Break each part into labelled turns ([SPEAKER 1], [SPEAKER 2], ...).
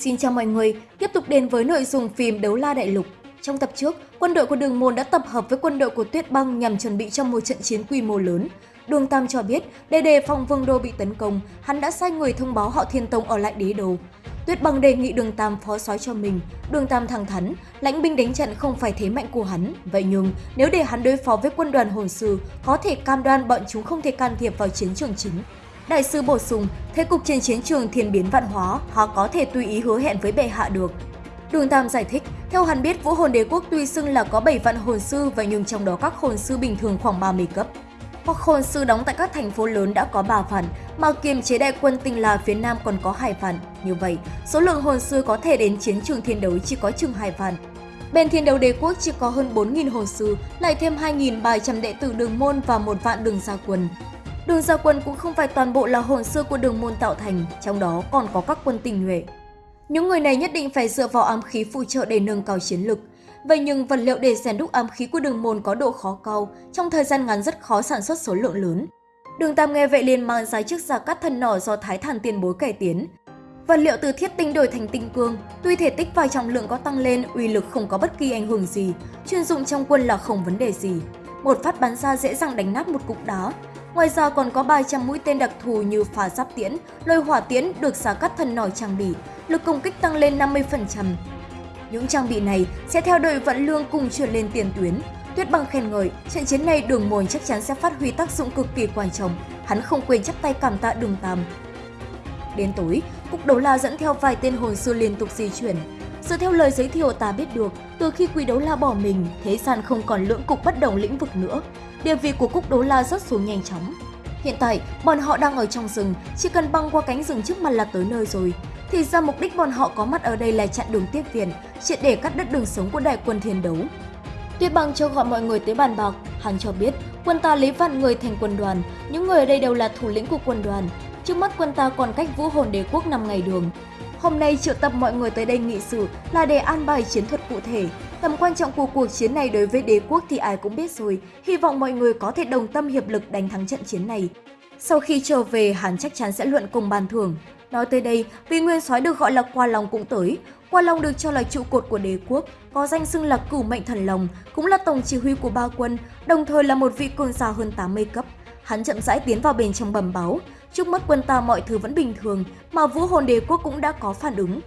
[SPEAKER 1] Xin chào mọi người, tiếp tục đến với nội dung phim Đấu La Đại Lục. Trong tập trước, quân đội của Đường Môn đã tập hợp với quân đội của Tuyết Băng nhằm chuẩn bị cho một trận chiến quy mô lớn. Đường Tam cho biết, để đề phòng Vương Đô bị tấn công, hắn đã sai người thông báo họ Thiên Tông ở lại đế đô. Tuyết Băng đề nghị Đường Tam phó soái cho mình. Đường Tam thẳng thắn, lãnh binh đánh trận không phải thế mạnh của hắn. Vậy nhưng, nếu để hắn đối phó với quân đoàn hồn sư, có thể cam đoan bọn chúng không thể can thiệp vào chiến trường chính. Đại sư bổ sung, thế cục trên chiến trường thiên biến vạn hóa, họ có thể tùy ý hứa hẹn với bệ hạ được. Đường Tam giải thích, theo hắn biết Vũ Hồn Đế Quốc tuy xưng là có 7 vạn hồn sư và nhưng trong đó các hồn sư bình thường khoảng 30 cấp. Hoặc hồn sư đóng tại các thành phố lớn đã có 3 phần mà kiềm chế đại quân tinh là phía Nam còn có 2 phần Như vậy, số lượng hồn sư có thể đến chiến trường thiên đấu chỉ có chừng 2 phần Bên thiên đấu đế quốc chỉ có hơn 4.000 hồn sư, lại thêm 2.300 đệ tử đường môn và một vạn đường gia quân. Đường gia quân cũng không phải toàn bộ là hồn sư của đường môn tạo thành, trong đó còn có các quân tình nhuệ. Những người này nhất định phải dựa vào ám khí phụ trợ để nâng cao chiến lực. Vậy nhưng vật liệu để rèn đúc ám khí của đường môn có độ khó cao, trong thời gian ngắn rất khó sản xuất số lượng lớn. Đường Tam nghe vậy liền mang ra chiếc giả cắt thân nỏ do Thái Thản tiền bối cải tiến. Vật liệu từ thiết tinh đổi thành tinh cương, tuy thể tích và trọng lượng có tăng lên, uy lực không có bất kỳ ảnh hưởng gì, chuyên dụng trong quân là không vấn đề gì. Một phát bắn ra dễ dàng đánh nát một cục đá, Ngoài ra còn có 300 mũi tên đặc thù như phá giáp tiễn, lôi hỏa tiễn được xả cắt thân nỏ trang bị, lực công kích tăng lên 50%. Những trang bị này sẽ theo đội vận lương cùng chuyển lên tiền tuyến. Tuyết băng khen ngợi, trận chiến này đường môn chắc chắn sẽ phát huy tác dụng cực kỳ quan trọng. Hắn không quên chắp tay cảm tạ đường tam. Đến tối, Cục Đấu La dẫn theo vài tên hồn sư liên tục di chuyển. Dựa theo lời giới thiệu ta biết được, từ khi Quý Đấu La bỏ mình, thế gian không còn lưỡng cục bất đồng lĩnh vực nữa địa vị của Cúc Đấu La rất xuống nhanh chóng. Hiện tại, bọn họ đang ở trong rừng, chỉ cần băng qua cánh rừng trước mặt là tới nơi rồi. Thì ra mục đích bọn họ có mặt ở đây là chặn đường tiếp viện, triệt để cắt đứt đường sống của đại quân thiên đấu. Tuyết băng cho gọi mọi người tới bàn bạc, hắn cho biết quân ta lấy vạn người thành quân đoàn, những người ở đây đều là thủ lĩnh của quân đoàn. Trước mắt quân ta còn cách vũ hồn đế quốc 5 ngày đường. Hôm nay triệu tập mọi người tới đây nghị sự là để an bài chiến thuật cụ thể, Tầm quan trọng của cuộc chiến này đối với đế quốc thì ai cũng biết rồi, hy vọng mọi người có thể đồng tâm hiệp lực đánh thắng trận chiến này. Sau khi trở về, hắn chắc chắn sẽ luận cùng bàn thưởng. Nói tới đây, vì nguyên soái được gọi là Qua Long cũng tới. Qua Long được cho là trụ cột của đế quốc, có danh xưng là cửu mệnh thần lòng cũng là tổng chỉ huy của ba quân, đồng thời là một vị cường giả hơn 80 cấp. Hắn chậm rãi tiến vào bên trong bầm báo. Trước mắt quân ta mọi thứ vẫn bình thường, mà vũ hồn đế quốc cũng đã có phản ứng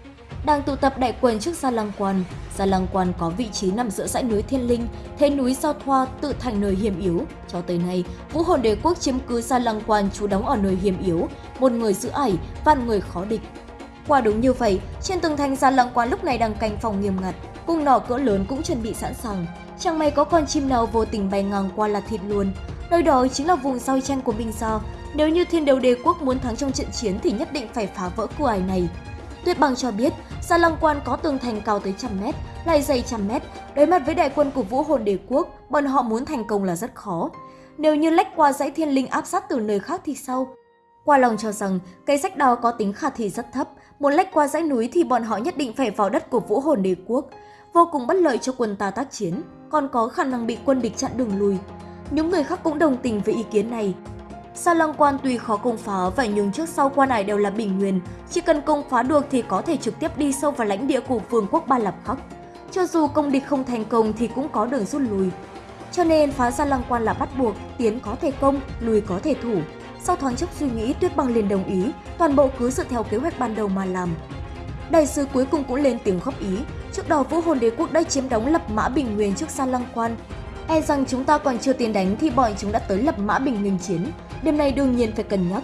[SPEAKER 1] đang tụ tập đại quân trước Gia Lăng Quan. Gia Lăng Quan có vị trí nằm giữa dãy núi Thiên Linh, thế núi Giao Thoa tự thành nơi hiểm yếu. Cho tới nay, Vũ Hồn Đế Quốc chiếm cứ Gia Lăng Quan trú đóng ở nơi hiểm yếu, một người giữ ải, vạn người khó địch. Quả đúng như vậy, trên tường thành Gia Lăng Quan lúc này đang canh phòng nghiêm ngặt, cung nỏ cỡ lớn cũng chuẩn bị sẵn sàng. Chẳng may có con chim nào vô tình bay ngang qua là thịt luôn. Nơi đó chính là vùng giao tranh của Minh Gia. Nếu như thiên đấu đế quốc muốn thắng trong trận chiến thì nhất định phải phá vỡ cửa ải này. Tuyết Băng cho biết, Sa Lăng Quan có tường thành cao tới trăm mét, lại dày trăm mét. Đối mặt với đại quân của Vũ Hồn Đế Quốc, bọn họ muốn thành công là rất khó. Nếu như lách qua dãy thiên linh áp sát từ nơi khác thì sao? Qua lòng cho rằng cây sách đó có tính khả thi rất thấp, muốn lách qua dãy núi thì bọn họ nhất định phải vào đất của Vũ Hồn Đế Quốc, vô cùng bất lợi cho quân ta tác chiến, còn có khả năng bị quân địch chặn đường lùi. Những người khác cũng đồng tình với ý kiến này, Sa Lăng Quan tuy khó công phá vậy nhưng trước sau quan này đều là bình nguyên, chỉ cần công phá được thì có thể trực tiếp đi sâu vào lãnh địa của vương quốc Ba Lập Khắc. Cho dù công địch không thành công thì cũng có đường rút lui. Cho nên phá Sa Lăng Quan là bắt buộc, tiến có thể công, lùi có thể thủ. Sau thoáng chốc suy nghĩ, Tuyết Băng liền đồng ý, toàn bộ cứ dựa theo kế hoạch ban đầu mà làm. Đại sứ cuối cùng cũng lên tiếng góp ý, trước đó Vũ Hồn Đế Quốc đã chiếm đóng lập mã bình nguyên trước Sa Lăng Quan. E rằng chúng ta còn chưa tiến đánh thì bọn chúng đã tới lập mã bình nguyên chiến, Điểm này đương nhiên phải cân nhắc.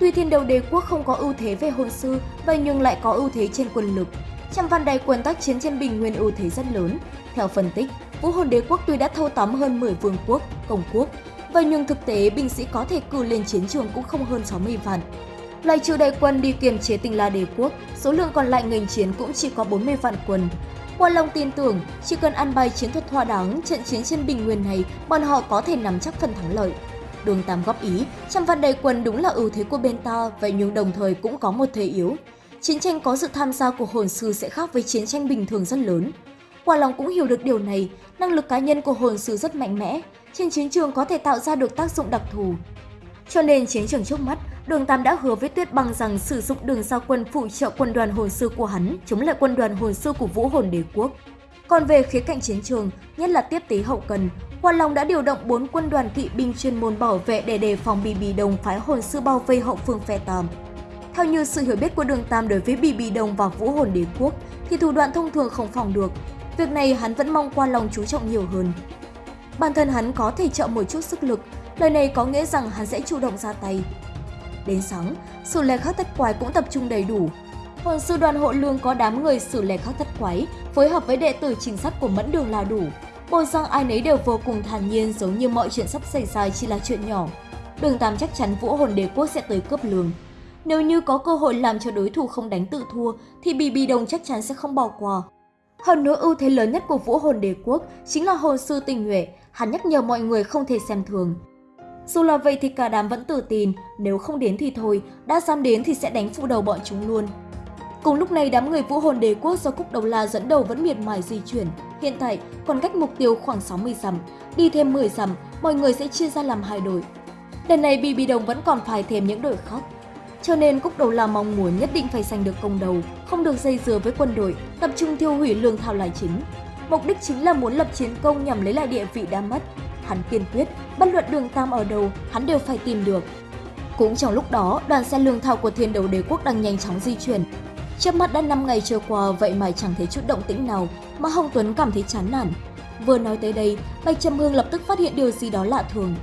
[SPEAKER 1] Tuy thiên đầu đế quốc không có ưu thế về hồn sư, vậy nhưng lại có ưu thế trên quân lực. Trăm văn đại quân tác chiến trên bình nguyên ưu thế rất lớn. Theo phân tích, vũ hồn đế quốc tuy đã thâu tóm hơn 10 vương quốc, công quốc, vậy nhưng thực tế binh sĩ có thể cử lên chiến trường cũng không hơn 60 vạn. Loại trừ đại quân đi kiềm chế tinh la đế quốc, số lượng còn lại ngành chiến cũng chỉ có 40 vạn quân. Quan Long tin tưởng, chỉ cần ăn bài chiến thuật thỏa đáng, trận chiến trên bình nguyên này, bọn họ có thể nắm chắc phần thắng lợi. Đường Tam góp ý, trăm văn đầy quân đúng là ưu thế của bên ta, vậy nhưng đồng thời cũng có một thế yếu. Chiến tranh có sự tham gia của hồn sư sẽ khác với chiến tranh bình thường rất lớn. Quả lòng cũng hiểu được điều này, năng lực cá nhân của hồn sư rất mạnh mẽ, trên chiến trường có thể tạo ra được tác dụng đặc thù. Cho nên chiến trường trước mắt, Đường Tam đã hứa với Tuyết Băng rằng sử dụng đường giao quân phụ trợ quân đoàn hồn sư của hắn chống lại quân đoàn hồn sư của Vũ Hồn Đế Quốc. Còn về khía cạnh chiến trường, nhất là tiếp tế hậu cần, Hoa Long đã điều động 4 quân đoàn kỵ binh chuyên môn bảo vệ để đề phòng Bì Bì Đồng phái hồn sư bao vây hậu phương phe Tam. Theo như sự hiểu biết của Đường Tam đối với Bì Bì Đồng và Vũ Hồn Đế Quốc, thì thủ đoạn thông thường không phòng được. Việc này hắn vẫn mong Hoa Long chú trọng nhiều hơn. Bản thân hắn có thể trợ một chút sức lực, lời này có nghĩa rằng hắn sẽ chủ động ra tay. Đến sáng, sử lệ khắc thất quái cũng tập trung đầy đủ. Hồn sư đoàn hộ lương có đám người sử lệ khắc thất quái, phối hợp với đệ tử chính sát của mẫn đường là đủ. Bồn rằng ai nấy đều vô cùng thản nhiên giống như mọi chuyện sắp xảy ra chỉ là chuyện nhỏ. Đường Tam chắc chắn vũ hồn đế quốc sẽ tới cướp lường Nếu như có cơ hội làm cho đối thủ không đánh tự thua, thì Bì Bì Đồng chắc chắn sẽ không bỏ qua. Hơn nữa ưu thế lớn nhất của vũ hồn đế quốc chính là hồn sư tình nhuệ, hắn nhắc nhở mọi người không thể xem thường. Dù là vậy thì cả đám vẫn tự tin, nếu không đến thì thôi, đã dám đến thì sẽ đánh phụ đầu bọn chúng luôn. Cùng lúc này đám người vũ hồn đế quốc do Cúc Đầu La dẫn đầu vẫn miệt mài di chuyển. Hiện tại còn cách mục tiêu khoảng 60 dặm, đi thêm 10 dặm, mọi người sẽ chia ra làm hai đội. Lần này Bì Bì Đồng vẫn còn phải thêm những đội khác. Cho nên Cúc Đầu La mong muốn nhất định phải giành được công đầu, không được dây dưa với quân đội, tập trung tiêu hủy lương thảo là chính. Mục đích chính là muốn lập chiến công nhằm lấy lại địa vị đã mất. Hắn kiên quyết, bất luận đường tam ở đâu, hắn đều phải tìm được. Cũng trong lúc đó, đoàn xe lương thảo của thiên đầu đế quốc đang nhanh chóng di chuyển. Trước mắt đã 5 ngày trôi qua vậy mà chẳng thấy chút động tĩnh nào, mà Hồng Tuấn cảm thấy chán nản. Vừa nói tới đây, Bạch Trầm Hương lập tức phát hiện điều gì đó lạ thường.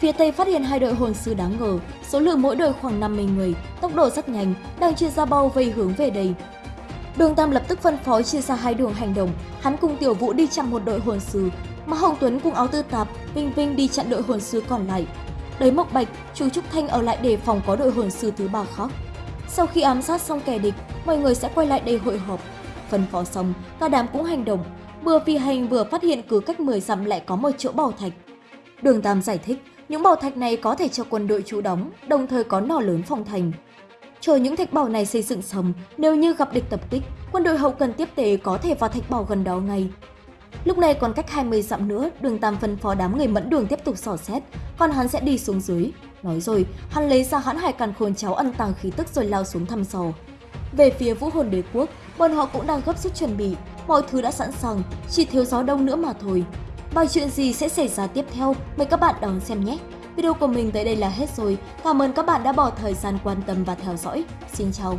[SPEAKER 1] Phía Tây phát hiện hai đội hồn sư đáng ngờ, số lượng mỗi đội khoảng 50 người, tốc độ rất nhanh, đang chia ra bao vây hướng về đây. Đường Tam lập tức phân phó chia ra hai đường hành động, hắn cùng Tiểu Vũ đi chặn một đội hồn sư, mà Hồng Tuấn cùng áo tư tạp, Vinh Vinh đi chặn đội hồn sư còn lại. Đấy Mộc Bạch, chú Trúc Thanh ở lại để phòng có đội hồn sư thứ ba khác. Sau khi ám sát xong kẻ địch, mọi người sẽ quay lại đây hội họp. Phân phó xong, cả đám cũng hành động. Vừa phi hành vừa phát hiện cứ cách 10 dặm lại có một chỗ bảo thạch. Đường Tam giải thích, những bảo thạch này có thể cho quân đội trú đóng, đồng thời có nỏ lớn phòng thành. Chờ những thạch bảo này xây dựng xong, nếu như gặp địch tập kích, quân đội hậu cần tiếp tế có thể vào thạch bảo gần đó ngay. Lúc này còn cách 20 dặm nữa, đường Tam phân phó đám người mẫn đường tiếp tục sỏ xét, còn hắn sẽ đi xuống dưới. Nói rồi, hắn lấy ra hãn hải càn khôn cháu ăn tàng khí tức rồi lao xuống thăm sò về phía vũ hồn đế quốc, bọn họ cũng đang gấp rút chuẩn bị, mọi thứ đã sẵn sàng, chỉ thiếu gió đông nữa mà thôi. Và chuyện gì sẽ xảy ra tiếp theo, mời các bạn đón xem nhé! Video của mình tới đây là hết rồi. Cảm ơn các bạn đã bỏ thời gian quan tâm và theo dõi. Xin chào!